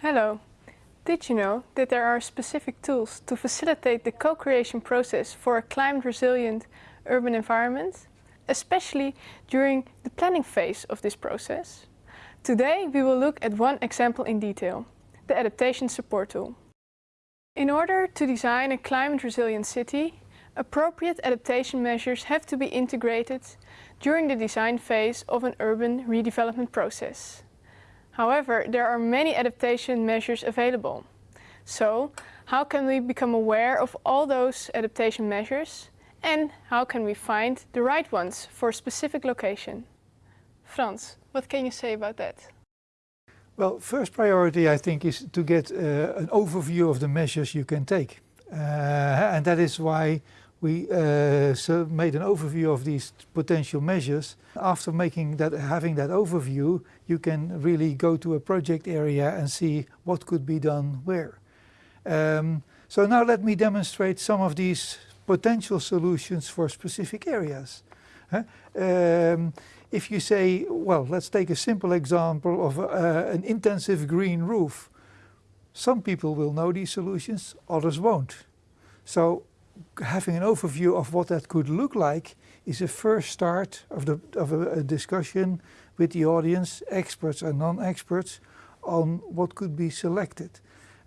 Hello. Did you know that there are specific tools to facilitate the co-creation process for a climate resilient urban environment, especially during the planning phase of this process? Today we will look at one example in detail, the Adaptation Support Tool. In order to design a climate resilient city, appropriate adaptation measures have to be integrated during the design phase of an urban redevelopment process. However, there are many adaptation measures available. So, how can we become aware of all those adaptation measures and how can we find the right ones for a specific location? Frans, what can you say about that? Well, first priority I think is to get uh, an overview of the measures you can take. Uh, and that is why we uh, so made an overview of these potential measures. After making that, having that overview, you can really go to a project area and see what could be done where. Um, so now let me demonstrate some of these potential solutions for specific areas. Huh? Um, if you say, well, let's take a simple example of uh, an intensive green roof. Some people will know these solutions, others won't. So having an overview of what that could look like is a first start of, the, of a, a discussion with the audience, experts and non-experts, on what could be selected.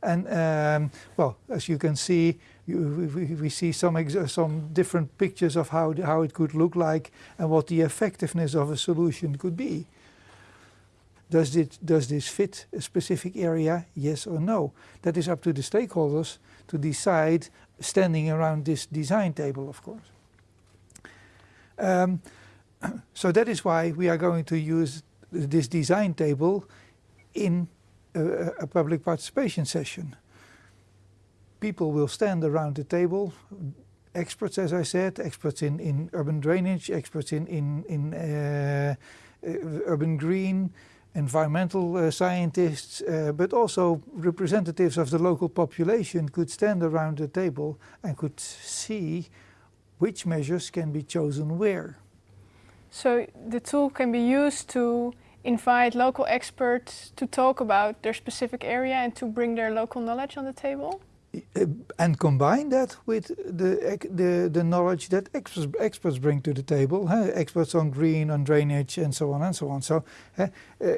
And um, well, as you can see, you, we, we, see some, some different pictures of how, how it could look like and what the effectiveness of a solution could be. Does, it, does this fit a specific area, yes or no? That is up to the stakeholders to decide standing around this design table, of course. Um, so that is why we are going to use this design table in a, a, public participation session. People will stand around the table, experts as I said, experts in, in urban drainage, experts in, in, in uh, uh, urban green, environmental uh, scientists, uh, but also representatives of the local population could stand around the table and could see which measures can be chosen where. So the tool can be used to invite local experts to talk about their specific area and to bring their local knowledge on the table? Uh, and combine that with the, the, the knowledge that experts, experts bring to the table, huh? experts on green, on drainage and so on and so on. So uh,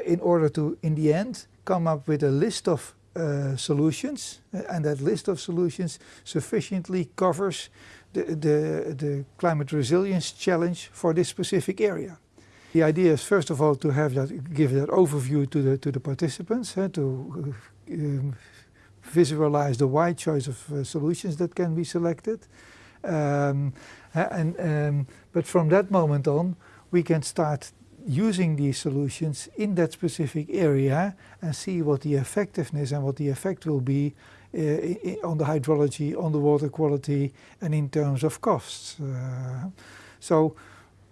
in order to, in the end, come up with a list of uh, solutions uh, and that list of solutions sufficiently covers the, the, the climate resilience challenge for this specific area. The idea is first of all to have that, give that overview to the, to the participants, to um, visualize the wide choice of uh, solutions that can be selected. Um, and, um, but from that moment on, we can start using these solutions in that specific area and see what the effectiveness and what the effect will be uh, on the hydrology, on the water quality and in terms of costs. Uh, so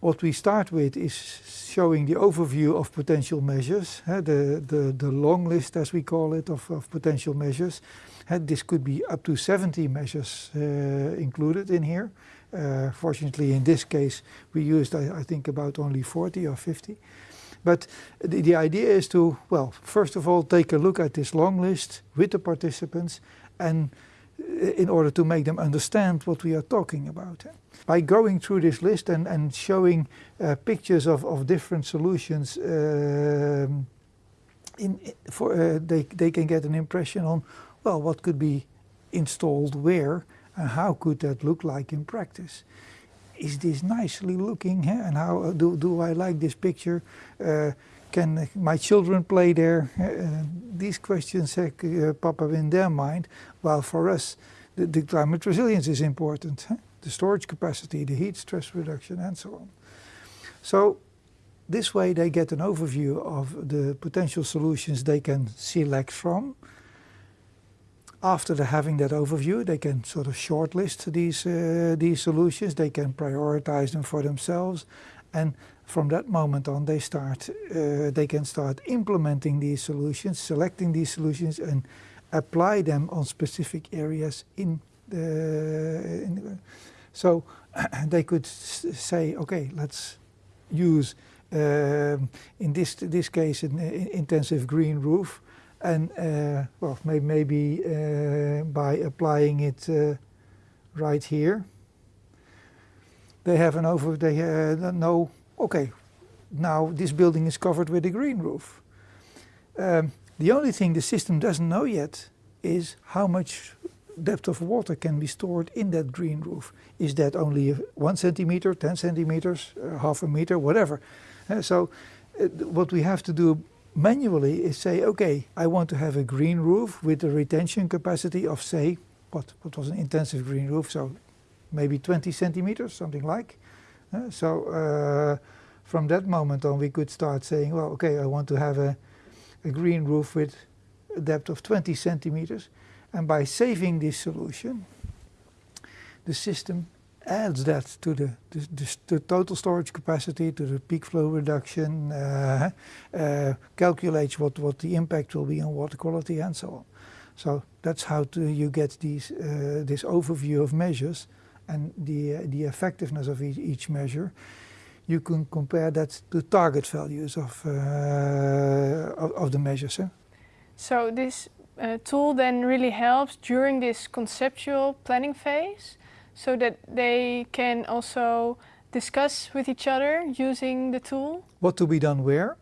what we start with is showing the overview of potential measures, uh, the, the, the long list as we call it of, of potential measures. Uh, this could be up to 70 measures uh, included in here. Uh, fortunately in this case we used I, I, think about only 40 or 50. But the, the idea is to, well, first of all take a look at this long list with the participants and in order to make them understand what we are talking about. By going through this list and, and showing uh, pictures of, of different solutions, uh, in, for, uh, they, they can get an impression on, well, what could be installed where and how could that look like in practice. Is this nicely looking huh? and how do, do I like this picture? Uh, can my children play there? Uh, these questions uh, pop up in their mind, while for us the, the climate resilience is important. Huh? The storage capacity, the heat stress reduction and so on. So this way they get an overview of the potential solutions they can select from. After having that overview, they can sort of shortlist these, uh, these solutions, they can prioritize them for themselves and from that moment on they start, uh, they can start implementing these solutions, selecting these solutions and apply them on specific areas in the, in the so they could say, okay, let's use um, in this this case an intensive green roof, and uh, well may, maybe uh, by applying it uh, right here, they have an over they uh, know okay now this building is covered with a green roof. Um, the only thing the system doesn't know yet is how much depth of water can be stored in that green roof. Is that only one centimeter, 10 centimeters, uh, half a meter, whatever. Uh, so uh, what we have to do manually is say, okay, I want to have a green roof with a retention capacity of say, what, what was an intensive green roof, so maybe 20 centimeters, something like. Uh, so uh, from that moment on we could start saying, well, okay, I want to have a, a green roof with a depth of 20 centimeters. And by saving this solution, the system adds that to the, the, the, the total storage capacity, to the peak flow reduction, uh, uh, calculates what, what the impact will be on water quality and so on. So that's how to, you get these, uh, this overview of measures and the, the effectiveness of each, each measure. You can compare that to target values of, uh, of, of, the measures. So this uh, tool then really helps during this conceptual planning phase so that they can also discuss with each other using the tool? What to be done where?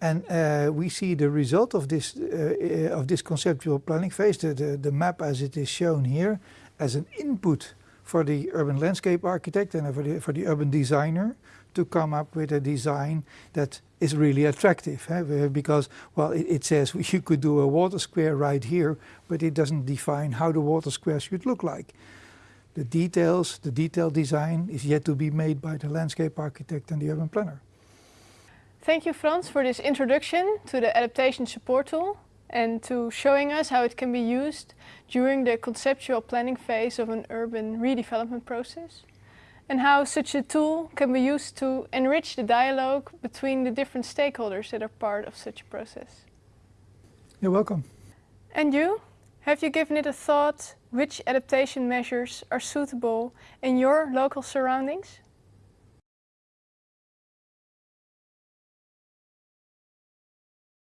And uh, we see the result of this, uh, of this conceptual planning phase, the, the, the, map as it is shown here, as an input for the urban landscape architect and for the, for the urban designer to come up with a design that is really attractive. Eh? Because, well, it, it, says you could do a water square right here, but it doesn't define how the water square should look like. The details, the detailed design is yet to be made by the landscape architect and the urban planner. Thank you, Frans, for this introduction to the adaptation support tool and to showing us how it can be used during the conceptual planning phase of an urban redevelopment process and how such a tool can be used to enrich the dialogue between the different stakeholders that are part of such a process. You're welcome. And you? Have you given it a thought which adaptation measures are suitable in your local surroundings?